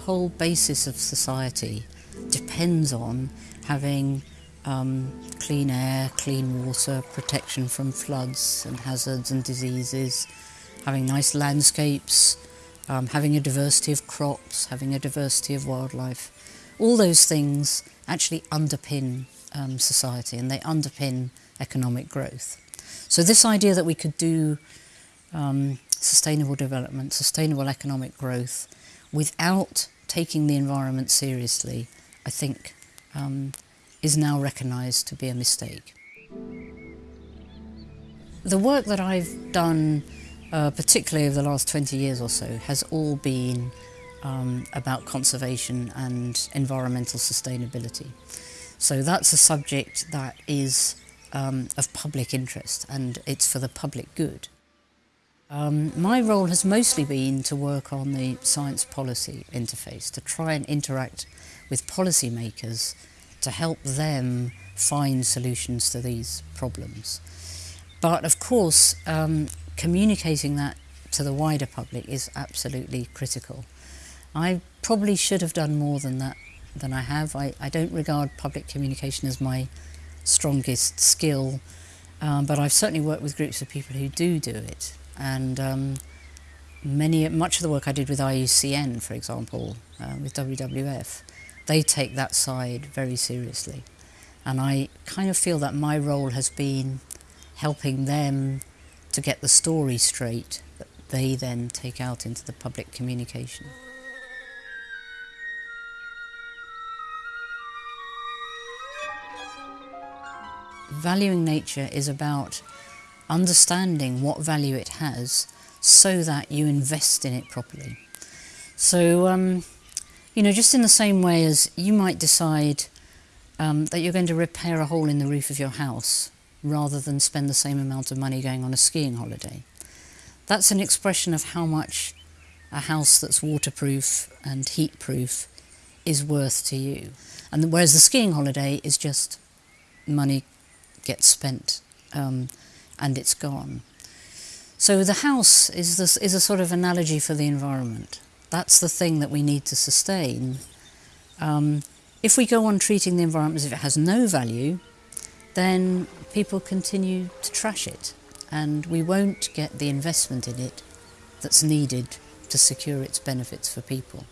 whole basis of society depends on having um, clean air, clean water, protection from floods and hazards and diseases, having nice landscapes, um, having a diversity of crops, having a diversity of wildlife. All those things actually underpin um, society and they underpin economic growth. So this idea that we could do um, sustainable development, sustainable economic growth without taking the environment seriously, I think um, is now recognised to be a mistake. The work that I've done, uh, particularly over the last 20 years or so, has all been um, about conservation and environmental sustainability. So that's a subject that is um, of public interest and it's for the public good. Um, my role has mostly been to work on the science policy interface, to try and interact with policymakers to help them find solutions to these problems. But of course, um, communicating that to the wider public is absolutely critical. I probably should have done more than that than I have. I, I don't regard public communication as my strongest skill, um, but I've certainly worked with groups of people who do do it. And um, many, much of the work I did with IUCN, for example, uh, with WWF, they take that side very seriously. And I kind of feel that my role has been helping them to get the story straight that they then take out into the public communication. Valuing nature is about understanding what value it has so that you invest in it properly. So, um, you know, just in the same way as you might decide um, that you're going to repair a hole in the roof of your house rather than spend the same amount of money going on a skiing holiday. That's an expression of how much a house that's waterproof and heat-proof is worth to you. And whereas the skiing holiday is just money gets spent um, and it's gone. So the house is, this, is a sort of analogy for the environment. That's the thing that we need to sustain. Um, if we go on treating the environment as if it has no value, then people continue to trash it and we won't get the investment in it that's needed to secure its benefits for people.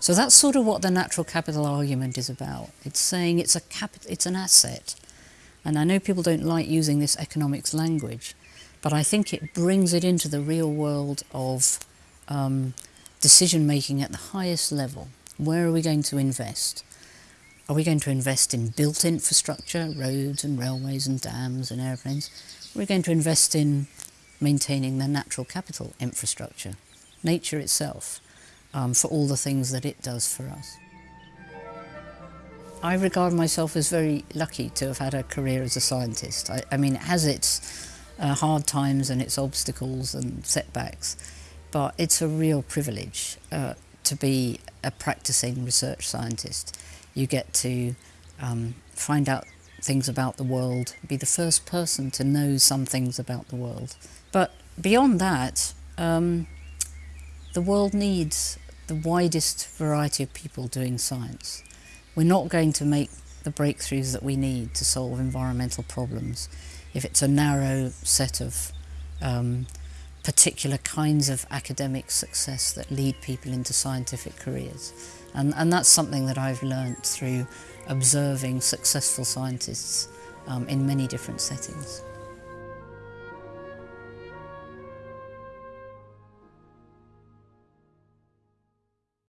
So that's sort of what the natural capital argument is about. It's saying it's, a it's an asset. And I know people don't like using this economics language, but I think it brings it into the real world of um, decision making at the highest level. Where are we going to invest? Are we going to invest in built infrastructure, roads and railways and dams and airplanes? We're going to invest in maintaining the natural capital infrastructure, nature itself, um, for all the things that it does for us? I regard myself as very lucky to have had a career as a scientist. I, I mean, it has its uh, hard times and its obstacles and setbacks, but it's a real privilege uh, to be a practicing research scientist. You get to um, find out things about the world, be the first person to know some things about the world. But beyond that, um, the world needs the widest variety of people doing science. We're not going to make the breakthroughs that we need to solve environmental problems if it's a narrow set of um, particular kinds of academic success that lead people into scientific careers. And, and that's something that I've learnt through observing successful scientists um, in many different settings.